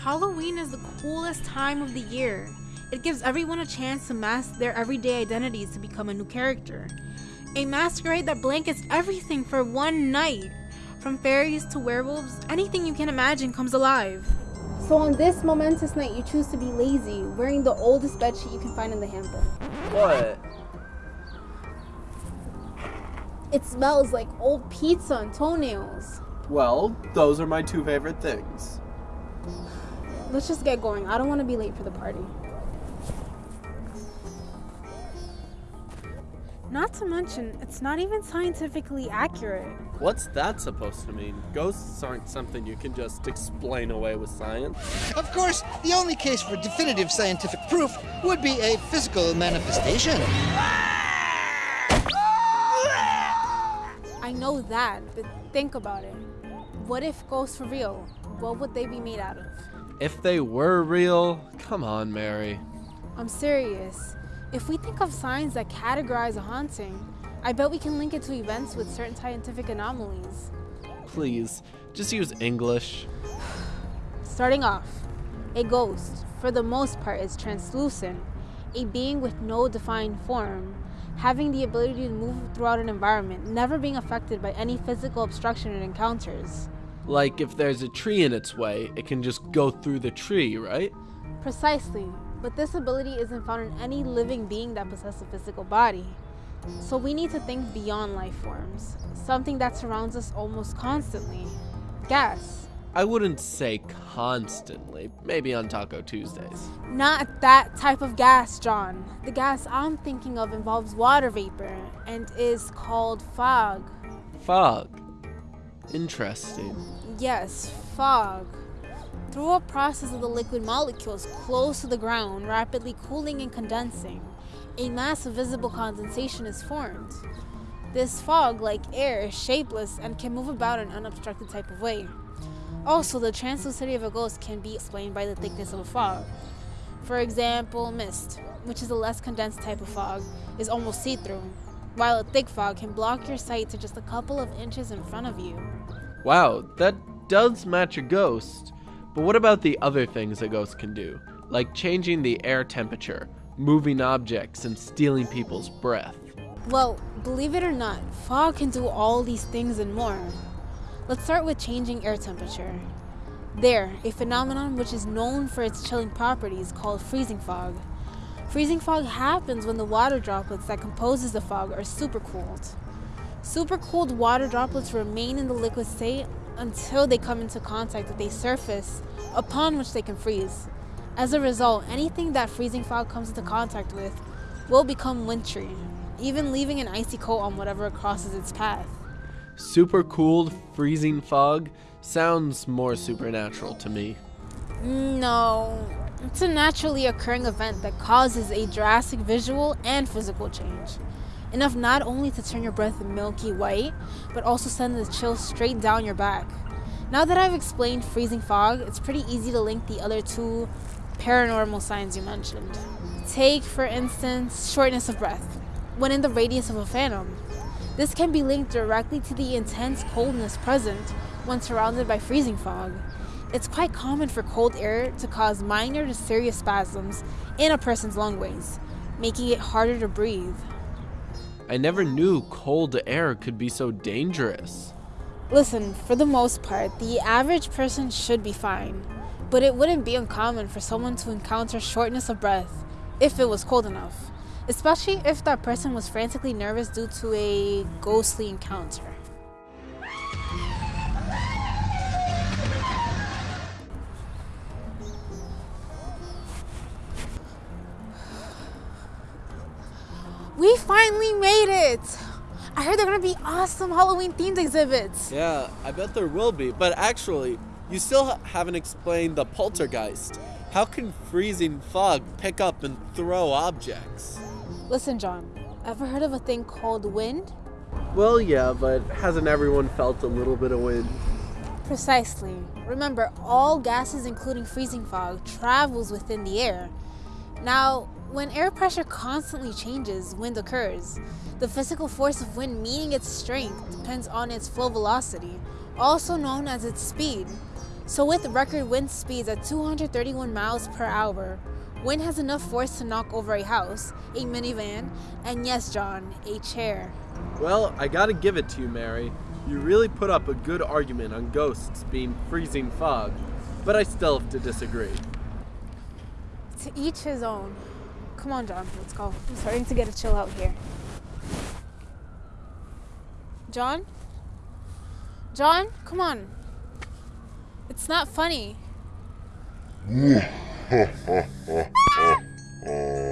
Halloween is the coolest time of the year. It gives everyone a chance to mask their everyday identities to become a new character. A masquerade that blankets everything for one night. From fairies to werewolves, anything you can imagine comes alive. So on this momentous night, you choose to be lazy, wearing the oldest bedsheet you can find in the hamper. What? It smells like old pizza and toenails. Well, those are my two favorite things. Let's just get going. I don't want to be late for the party. Not to mention, it's not even scientifically accurate. What's that supposed to mean? Ghosts aren't something you can just explain away with science. Of course, the only case for definitive scientific proof would be a physical manifestation. I know that, but think about it. What if ghosts were real? What would they be made out of? If they were real, come on, Mary. I'm serious. If we think of signs that categorize a haunting, I bet we can link it to events with certain scientific anomalies. Please, just use English. Starting off, a ghost, for the most part, is translucent, a being with no defined form, having the ability to move throughout an environment, never being affected by any physical obstruction it encounters. Like if there's a tree in its way, it can just go through the tree, right? Precisely, but this ability isn't found in any living being that possesses a physical body. So we need to think beyond life forms, something that surrounds us almost constantly. Gas. I wouldn't say constantly, maybe on Taco Tuesdays. Not that type of gas, John. The gas I'm thinking of involves water vapor and is called fog. Fog. Interesting. Yes, fog. Through a process of the liquid molecules close to the ground rapidly cooling and condensing, a mass of visible condensation is formed. This fog, like air, is shapeless and can move about in an unobstructed type of way. Also, the translucidity of a ghost can be explained by the thickness of a fog. For example, mist, which is a less condensed type of fog, is almost see through, while a thick fog can block your sight to just a couple of inches in front of you. Wow, that does match a ghost. But what about the other things a ghost can do? Like changing the air temperature, moving objects, and stealing people's breath. Well, believe it or not, fog can do all these things and more. Let's start with changing air temperature. There, a phenomenon which is known for its chilling properties called freezing fog. Freezing fog happens when the water droplets that composes the fog are supercooled. Supercooled water droplets remain in the liquid state until they come into contact with a surface upon which they can freeze. As a result, anything that freezing fog comes into contact with will become wintry, even leaving an icy coat on whatever crosses its path. Super cooled, freezing fog sounds more supernatural to me. No, it's a naturally occurring event that causes a drastic visual and physical change. Enough not only to turn your breath milky white, but also send the chill straight down your back. Now that I've explained freezing fog, it's pretty easy to link the other two paranormal signs you mentioned. Take, for instance, shortness of breath, when in the radius of a phantom. This can be linked directly to the intense coldness present when surrounded by freezing fog. It's quite common for cold air to cause minor to serious spasms in a person's lungways, making it harder to breathe. I never knew cold air could be so dangerous. Listen, for the most part, the average person should be fine, but it wouldn't be uncommon for someone to encounter shortness of breath if it was cold enough, especially if that person was frantically nervous due to a ghostly encounter. We finally made it! I heard there are gonna be awesome Halloween themed exhibits. Yeah, I bet there will be. But actually, you still haven't explained the poltergeist. How can freezing fog pick up and throw objects? Listen, John, ever heard of a thing called wind? Well, yeah, but hasn't everyone felt a little bit of wind? Precisely. Remember, all gases, including freezing fog, travels within the air. Now, when air pressure constantly changes, wind occurs. The physical force of wind, meaning its strength, depends on its flow velocity, also known as its speed. So, with record wind speeds at 231 miles per hour, wind has enough force to knock over a house, a minivan, and yes, John, a chair. Well, I gotta give it to you, Mary. You really put up a good argument on ghosts being freezing fog, but I still have to disagree. To each his own. Come on, John, let's go. I'm starting to get a chill out here. John? John, come on. It's not funny ho, ho, ho, ho, ho.